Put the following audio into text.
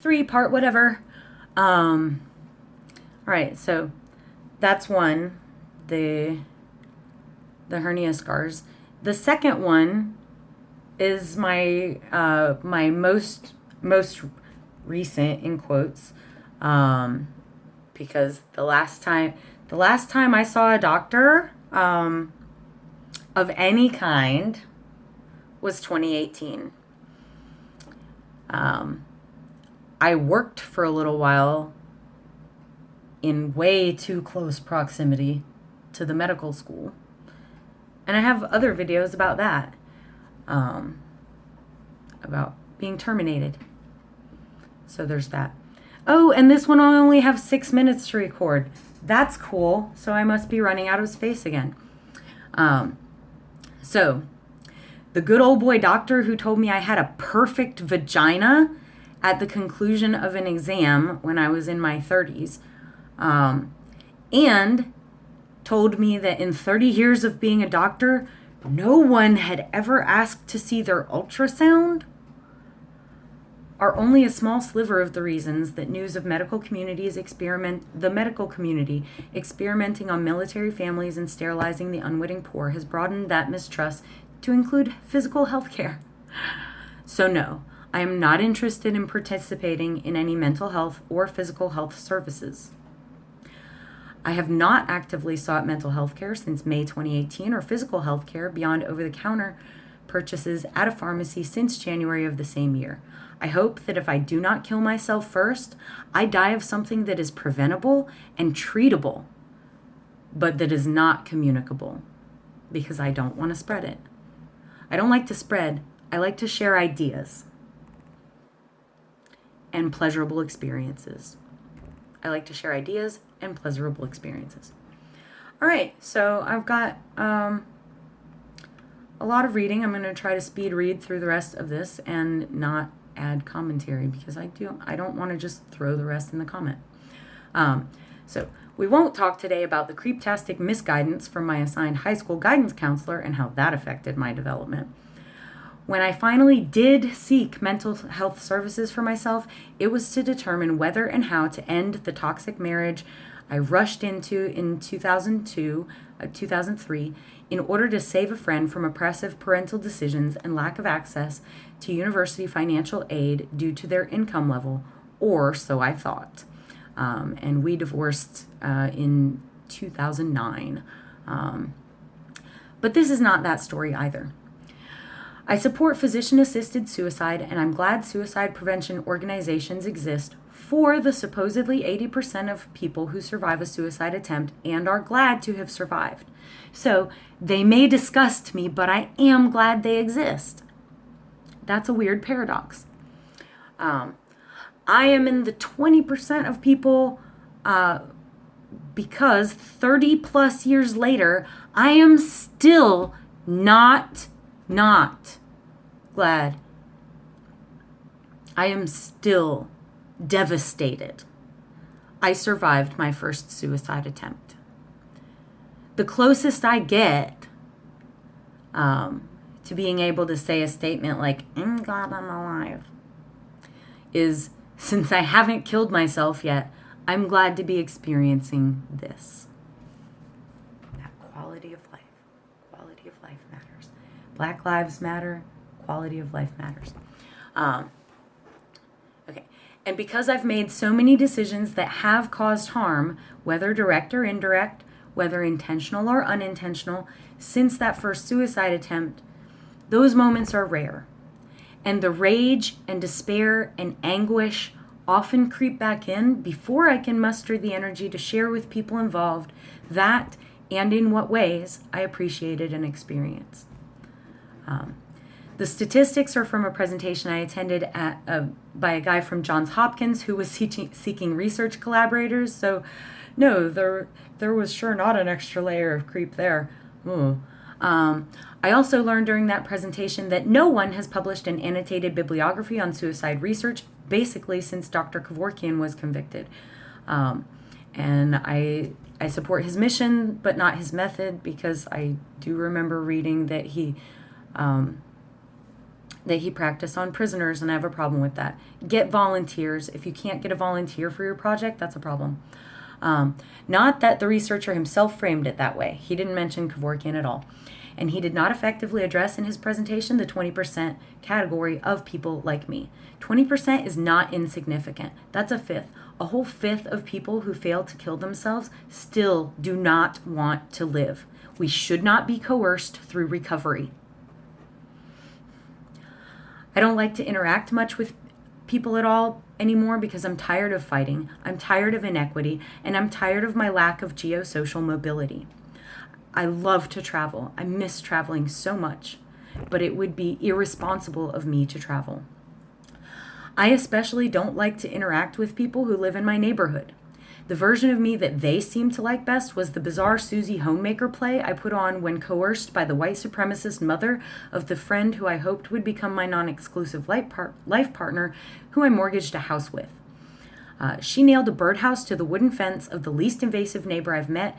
three part whatever. Um, all right, so that's one, the the hernia scars. The second one is my uh, my most most recent in quotes um, because the last time the last time I saw a doctor um, of any kind was 2018. Um, I worked for a little while in way too close proximity to the medical school. And I have other videos about that, um, about being terminated. So there's that. Oh, and this one I only have six minutes to record. That's cool. So I must be running out of space again. Um, so the good old boy doctor who told me I had a perfect vagina at the conclusion of an exam when I was in my 30s. Um, and told me that in 30 years of being a doctor, no one had ever asked to see their ultrasound are only a small sliver of the reasons that news of medical communities experiment the medical community experimenting on military families and sterilizing the unwitting poor has broadened that mistrust to include physical health care. So no, I am not interested in participating in any mental health or physical health services. I have not actively sought mental health care since May 2018 or physical health care beyond over the counter purchases at a pharmacy since January of the same year. I hope that if I do not kill myself first, I die of something that is preventable and treatable, but that is not communicable because I don't want to spread it. I don't like to spread, I like to share ideas and pleasurable experiences. I like to share ideas and pleasurable experiences. All right, so I've got um, a lot of reading. I'm going to try to speed read through the rest of this and not add commentary because I do I don't want to just throw the rest in the comment. Um, so we won't talk today about the creeptastic misguidance from my assigned high school guidance counselor and how that affected my development. When I finally did seek mental health services for myself, it was to determine whether and how to end the toxic marriage I rushed into in 2002, uh, 2003 in order to save a friend from oppressive parental decisions and lack of access to university financial aid due to their income level, or so I thought. Um, and we divorced uh, in 2009. Um, but this is not that story either. I support physician assisted suicide, and I'm glad suicide prevention organizations exist for the supposedly 80% of people who survive a suicide attempt and are glad to have survived. So they may disgust me, but I am glad they exist. That's a weird paradox. Um, I am in the 20% of people uh, because 30 plus years later, I am still not not glad. I am still devastated. I survived my first suicide attempt. The closest I get um, to being able to say a statement like, I'm glad I'm alive, is since I haven't killed myself yet, I'm glad to be experiencing this. That quality of life. Quality of life matters. Black Lives Matter, quality of life matters. Um, okay. And because I've made so many decisions that have caused harm, whether direct or indirect, whether intentional or unintentional, since that first suicide attempt, those moments are rare. And the rage and despair and anguish often creep back in before I can muster the energy to share with people involved that and in what ways I appreciated and experienced. Um, the statistics are from a presentation I attended at, uh, by a guy from Johns Hopkins who was seeking, seeking research collaborators. So, no, there there was sure not an extra layer of creep there. Um, I also learned during that presentation that no one has published an annotated bibliography on suicide research, basically since Dr. Kevorkian was convicted. Um, and I I support his mission, but not his method, because I do remember reading that he um, that he practiced on prisoners, and I have a problem with that. Get volunteers. If you can't get a volunteer for your project, that's a problem. Um, not that the researcher himself framed it that way. He didn't mention Kevorkian at all. And he did not effectively address in his presentation the 20% category of people like me. 20% is not insignificant. That's a fifth. A whole fifth of people who fail to kill themselves still do not want to live. We should not be coerced through recovery. I don't like to interact much with people at all anymore because I'm tired of fighting, I'm tired of inequity, and I'm tired of my lack of geosocial mobility. I love to travel. I miss traveling so much, but it would be irresponsible of me to travel. I especially don't like to interact with people who live in my neighborhood. The version of me that they seemed to like best was the bizarre Susie Homemaker play I put on when coerced by the white supremacist mother of the friend who I hoped would become my non exclusive life, par- life partner, who I mortgaged a house with. Uh, she nailed a birdhouse to the wooden fence of the least invasive neighbor I've met